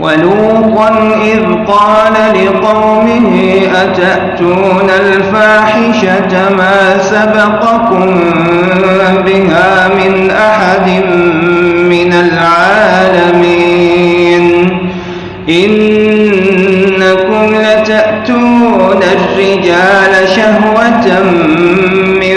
ولوطا إذ قال لقومه أتأتون الفاحشة ما سبقكم بها من أحد من العالمين؟ إنكم لتأتون الرجال شهوة من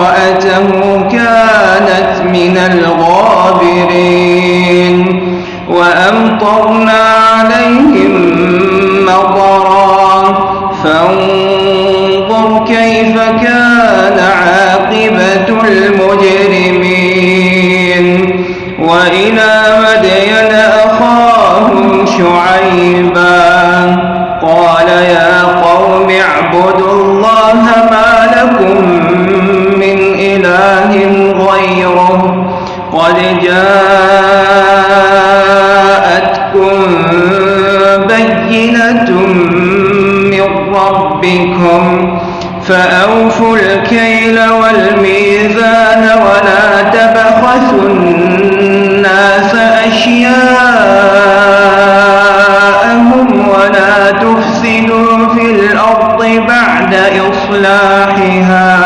امرأته كانت من الغابرين وأمطرنا عليهم مطرا فانظر كيف كان عاقبة المجرمين وإلى مدين أخاهم شعيبا قال يا قوم اعبدوا الله ما قد جاءتكم بينة من ربكم فأوفوا الكيل والميزان ولا تبخسوا أشياءهم ولا تفسدوا في الأرض بعد إصلاحها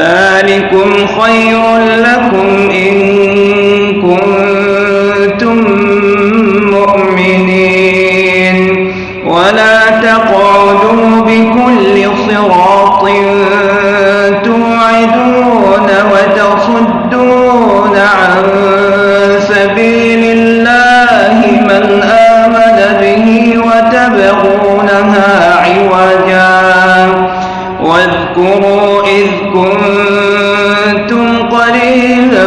ذلكم خير لكم إن كنتم مؤمنين. ولا تقعدوا واذكروا إذ كنتم قليلا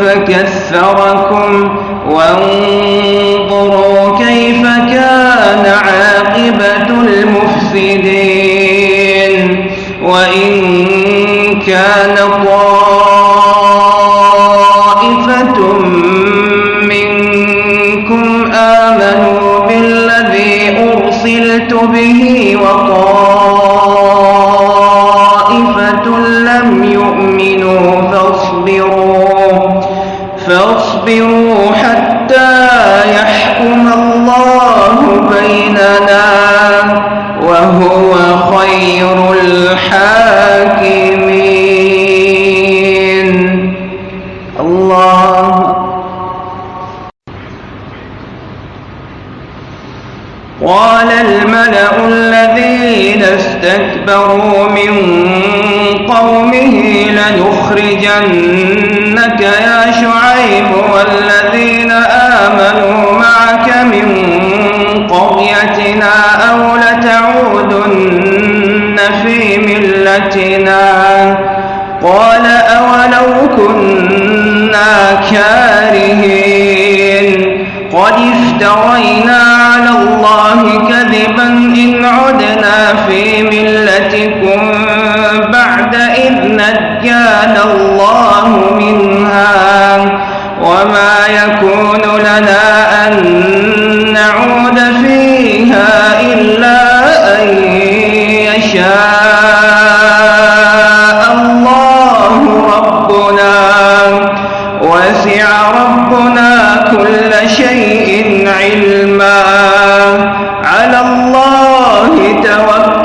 فكثركم وانظروا كيف كان عاقبة المفسدين وإن كان به وطائفة لم يؤمنوا فاصبروا فاصبروا حتى يحكم الله بيننا قال الملأ الذين استكبروا من قومه لنخرجنك يا شعيب والذين آمنوا معك من قريتنا أو لتعودن في ملتنا قال أولو كنا كارهين قد افترينا الله كذبا إن عدنا في ملتكم بعد إذ نجانا الله منها وما يكون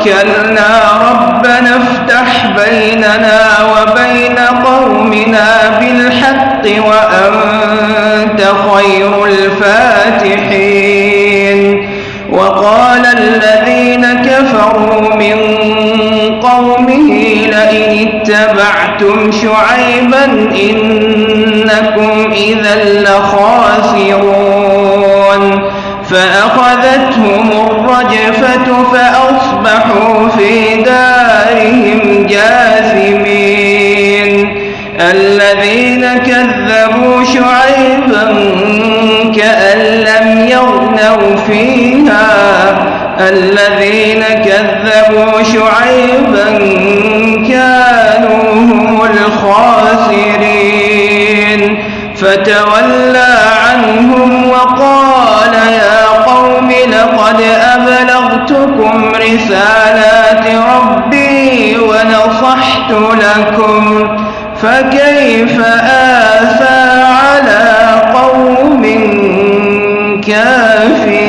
توكلنا ربنا افتح بيننا وبين قومنا بالحق وأنت خير الفاتحين. وقال الذين كفروا من قومه لئن اتبعتم شعيبا إنكم إذا لخاسرون. فأخذتهم الرجفة أصبحوا في دارهم جاثمين. الذين كذبوا شعيبا كأن لم يغنوا فيها. الذين كذبوا شعيبا كانوا هم الخاسرين. فتولى عنهم وقال يا قوم لقد أبلغ أبلغتكم رسالات ربي ونصحت لكم فكيف آسى على قوم كافرين؟